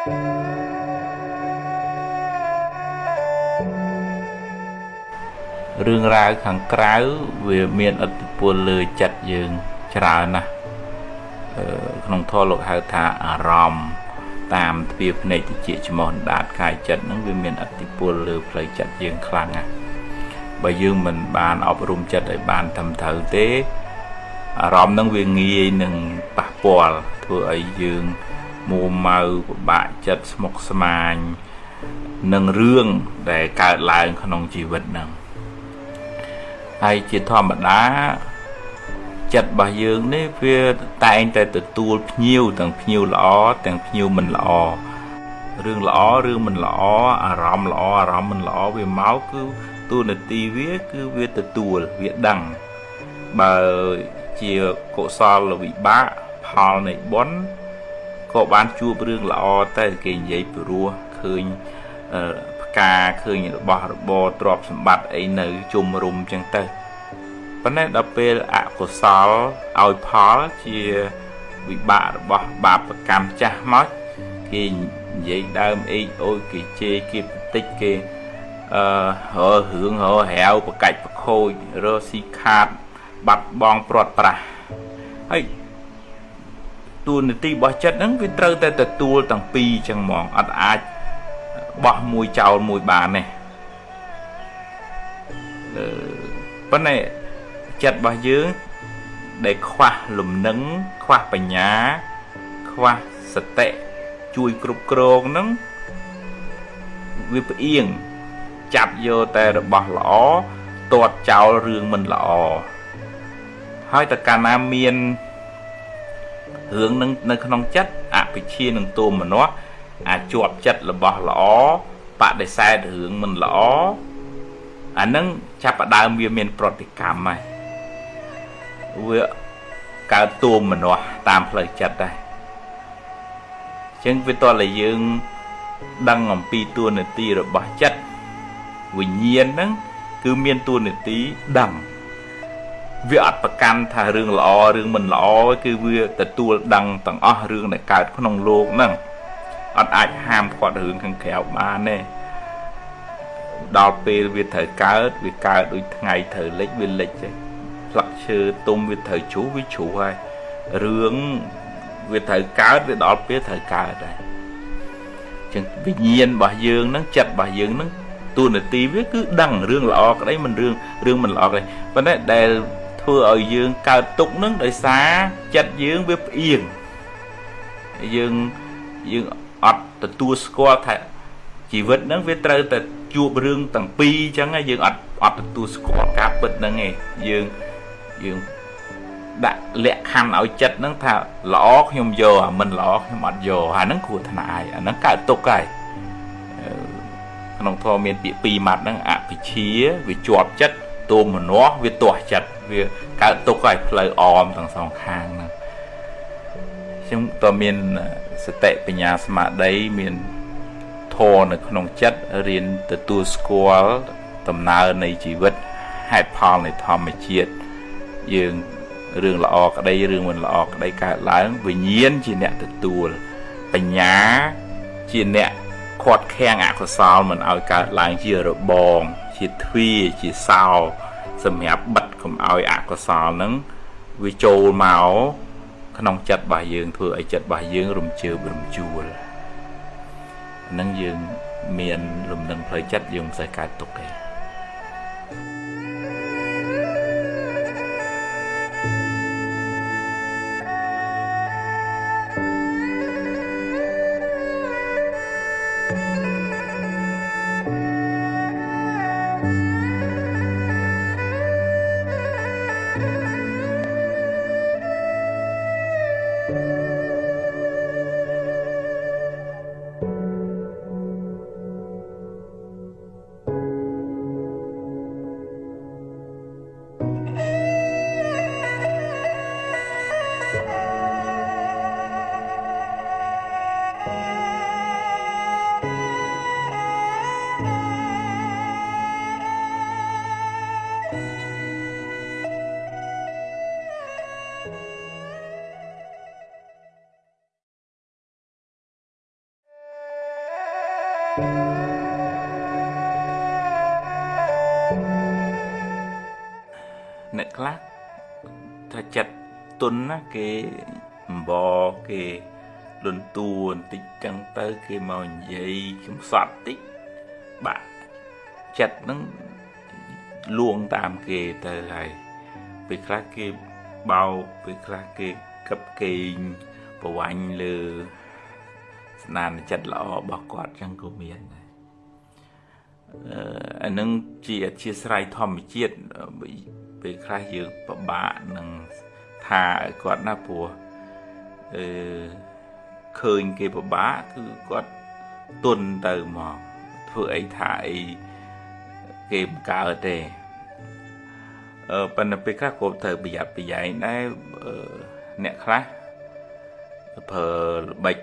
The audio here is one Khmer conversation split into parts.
រឿងរ៉ាវខាងក្រៅវាមានឥទ្ធិពលលើចិត្តយើងច្រើនណាស់ក្នុងធម៌លោកហៅថាអារម្មណ៍តាមទ្វាភ្នែកតិចច្មោះដាតកាយចិត្តហ្នឹងវាមានឥទ្ធិពលលើផ្លូវចិត្តយើងខ្លាំងណាស់បើយើងមិនបានអប់រំចិត្តឲ្យបានត្រឹមត្រូវទេអារម្មណ៍ហ្នឹងវាងាយនឹងប៉ះពាល់ធ្វើឲ្យយើង មួម៉ៅពិបាកចិត្តស្មុគស្មាញនឹងរឿងដែលកើតឡើងក្នុងជីវិតហ្នឹងហើយជាធម្មតាចិត្តរបស់យើងនេះវាតែងតែទទួលភ្ញៀវទាំងភ្ញៀវល្អទាំងភ្ញៀវមិនល្អរឿងល្អរឿងមិនល្អអារម្មណ៍ល្អអារម្មណ៍មិនល្អវាមកគឺទូនាទីវាគឺវាទទួលវាដឹងបើជាកុសលវិបាកផលនៃបុណ្យ ក៏បានជួបរឿងល្អតែគេនិយាយព្រោះឃើញផ្កាឃើញរបស់របរទ្រព្យសម្បត្តិអីនៅជុំរុំចឹងទៅប៉ុន្តែដល់ពេលអកុសលឲ្យផលជាវិបាករបស់បាបកម្មចាស់មកគេនិយាយដើមអេកអូយគេជេរគេបន្តិចគេអឺររឿងរហាវប្រកាច់ប្រខូចរស៊ីខាត បាត់បង់ព្រាត់ប្រាសហើយ ទូនាទីរបស់ចិត្តហ្នឹងវាត្រូវតែទទួលទាំងពីរចឹងហ្មងអត់អាចបោះមួយចោលមួយបានទេប៉ុន្តែចិត្តរបស់យើងដែលខ្វះលំនឹងខ្វះបញ្ញា ខ្វះសតិជួយគ្រប់គ្រងនឹងវាផ្អៀងចាប់យកតែរបស់ល្អទាត់ចោលរឿងមិនល្អហើយតើកាលណាមាន រឿងនឹងនៅក្នុងចិត្តអភិជានឹងទោមនស្សអាចជាប់ចិត្តរបស់ល្អបដិសេធរឿងមិនល្អអានឹងចាប់ផ្ដើមវាមានប្រតិកម្មហើយវាកើតទួមមនាស់តាមផ្លូវចិត្តដែរអញ្ចឹងវាតតែយើង ដឹងអំពីទួនាទីរបស់ចិត្តវិញ្ញាណហ្នឹងគឺមានទួនាទីដឹង វាអត់ប្រកាន់ថារឿងល្អរឿងមិនល្អគឺវាទទួលដឹងទាំងអស់រឿងដែលកើតក្នុងโลกហ្នឹងអត់អាចហាមគាត់រឿងខាងក្រៅបានទេដល់ពេលវាត្រូវកើតវាកើតដូចថ្ងៃត្រូវលិចវាលិចទេស្លឹកឈើទុំវាត្រូវជ្រុះវាជ្រុះហើយរឿងវាត្រូវកើតវាដល់ពេលត្រូវកើតដែរចឹងវិញ្ញាណរបស់យើងហ្នឹងចិត្តរបស់យើងហ្នឹងទូនាទីវាគឺដឹងរឿងល្អក្តីមិនរឿងរឿងមិនល្អក្តីប៉ុន្តែដែល ធ្វើឲ្យយើងកើតទុកហ្នឹងដោយសារចិត្តយើងវាផ្អៀងយើងយើងអត់ទទួលស្គាល់ថាជីវិតហ្នឹងវាត្រូវតែជួបរឿងទាំងពីរអញ្ចឹងយើងអត់អត់ទទួលស្គាល់ការពិតហ្នឹងឯងយើងយើងដាក់លក្ខខណ្ឌឲ្យចិត្តហ្នឹងថាល្អខ្ញុំយកអាមិនល្អខ្ញុំអត់យកអាហ្នឹងគ្រោះថ្នាក់ហើយអាហ្នឹងកើតទុកហើយក្នុងធម៌មានពាក្យពីរម៉ាត់ហ្នឹងអភិជាវាជាប់ចិត្ត ទោមនស្សវាទាស់ចិត្តវាកើតទុកហើយផ្លូវអមទាំងសងខាងហ្នឹងខ្ញុំតើមានសតិបញ្ញាស្មារតីមានធម៌នៅក្នុងចិត្តរៀនទទួលស្គាល់ដំណើរនៃជីវិតហេតុផលនៃធម្មជាតិយើងរឿងល្អក្តីរឿងមិនល្អក្តីកើតឡើងវិញ្ញាណជាអ្នកទទួលបញ្ញាជាអ្នកខាត់ខាំងអកុសលមិនឲ្យកើតឡើងជារបង ជាទ្វាជាសោសម្រាប់បិទកុំឲ្យអកុសលហ្នឹងវាចូលមកក្នុងចិត្តរបស់យើងធ្វើឲ្យចិត្តរបស់យើងរំជើបរំជួលហ្នឹងយើងមានលំនឹងផ្លូវចិត្តយើងមិនសូវកើតទុកទេ អ្នកខ្លះថាចិត្តទុនណាគេអំបគេលន់តួបន្តិចចឹងទៅគេមកនិយាយកំសត់តិចបាក់ចិត្តហ្នឹងលួងតាមគេទៅហើយពេលខ្លះគេបោកពេលខ្លះគេកឹបកេងប្រវាញ់លើ ស្នាមចិត្តល្អរបស់គាត់ចឹងក៏មានដែរអឺអានឹងជាអធិស្ស្រ័យធម្មជាតិពេលខ្លះយើងពិបាកនឹងថាឲ្យគាត់ណាព្រោះអឺឃើញគេពិបាកគឺគាត់ទុនទៅមកធ្វើអីថាអីគេមិនកើតទេអឺប៉ុន្តែពេលខ្លះក៏ត្រូវប្រយ័ត្នប្រយែងដែរអ្នកខ្លះប្រើល្បិច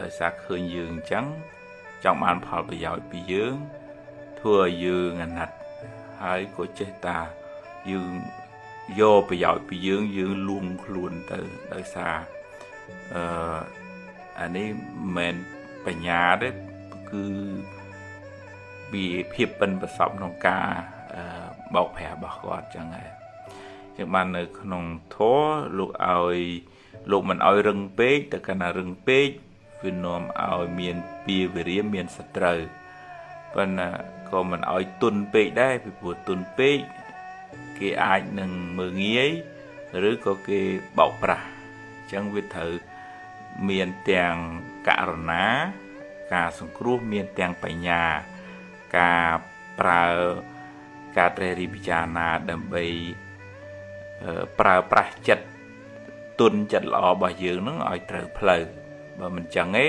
ដោយសារឃើញយើងអញ្ចឹងចង់បានផលប្រយោជន៍ពីយើងធ្វើឲ្យយើងអាណិតហើយក៏ចេះតាយើងយកប្រយោជន៍ពីយើងយើងលួងខ្លួនទៅដោយសារអឺអានេះមិនបញ្ញាទេគឺវាភាពប៉ិនប្រសពក្នុងការបោកប្រាស់របស់គាត់ចឹងហើយចឹងបាននៅក្នុងធម៌លោកឲ្យលោកមិនឲ្យរឹងពេកតែកាលណារឹងពេក វានាំឲ្យមានពីវិរិយមានសត្រូវប៉ុន្តែក៏មិនឲ្យទុនពេកដែរពីព្រោះទុនពេកគេអាចនឹងមើងងាយឬក៏គេបោកប្រាស់អញ្ចឹងវាត្រូវមានទាំងករណា ការសង្គ្រោះមានទាំងបញ្ញា ការប្រើការត្រេះរិះពិចារណាដើម្បីប្រើប្រាស់ចិត្តទុនចិត្តល្អរបស់យើងនឹងឲ្យត្រូវផ្លូវ បើមិនចឹងទេ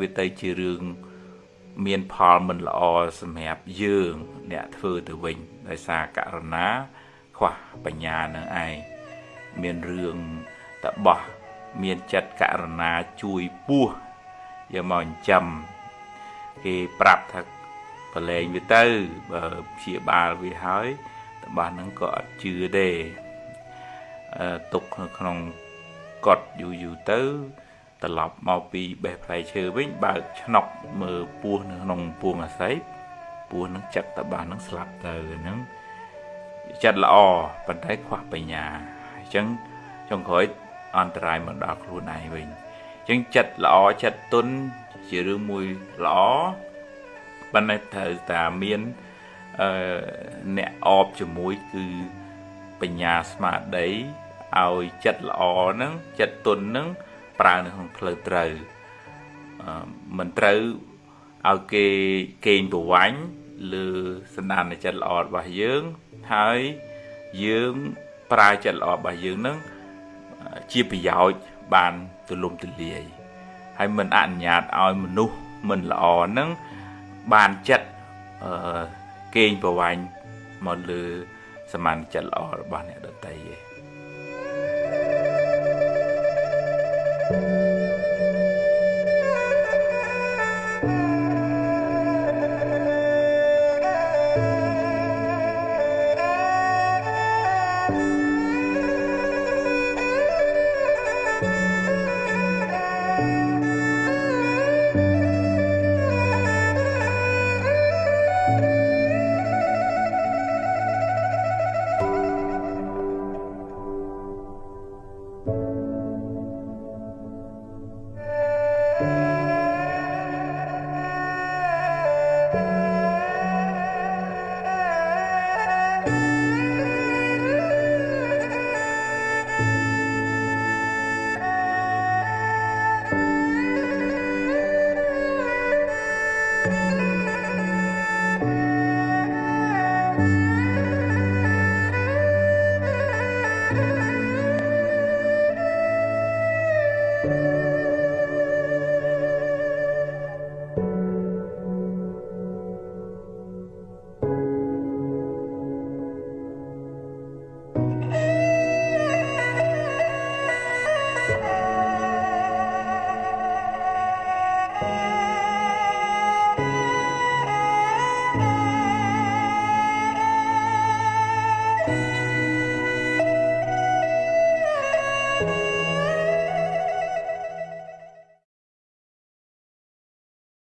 វាទៅជារឿងមានផលមិនល្អសម្រាប់យើង អ្នកធ្វើទៅវិញដោយសារករណា ខ្វះបញ្ញានឹងឯងមានរឿងតបោះមានចិត្តករណាជួយពោះយកមកចិញ្ចឹមគេប្រាប់ថាប្រឡែងវាទៅបើព្យាបាលវាហើយតបោះហ្នឹងក៏អត់ជឿទេអឺទុកនៅក្នុង កត់យូរយូរទៅត្រឡប់មកពីបេះផ្លែឈើវិញបើកឆ្នុកមើលពស់នៅក្នុងពួងអាស័យពស់នឹងចាក់តបាសនឹងស្លាប់ទៅហ្នឹងចិត្តល្អប៉ុន្តែខ្វះបញ្ញាអញ្ចឹងចុងក្រោយអន្តរាយមកដល់ខ្លួនឯងវិញអញ្ចឹងចិត្តល្អចិត្តទុនជារឿងមួយល្អប៉ុន្តែត្រូវតែមានអឺអ្នកអបជាមួយគឺបញ្ញាស្មារតី ឲ្យចិត្តល្អហ្នឹងចិត្តទុនហ្នឹងប្រើនៅក្នុងផ្លូវត្រូវមិនត្រូវឲ្យគេកេងប្រវាញ់លើសន្តានចិត្តល្អរបស់យើងហើយយើងប្រើចិត្តល្អរបស់យើងនឹងជាប្រយោជន៍បានទូលំទូលាយហើយមិនអនុញ្ញាតឲ្យមនុស្សមិនល្អនឹងបានចិត្តអឺកេងប្រវាញ់មកលើសមានចិត្តល្អរបស់អ្នកដទៃ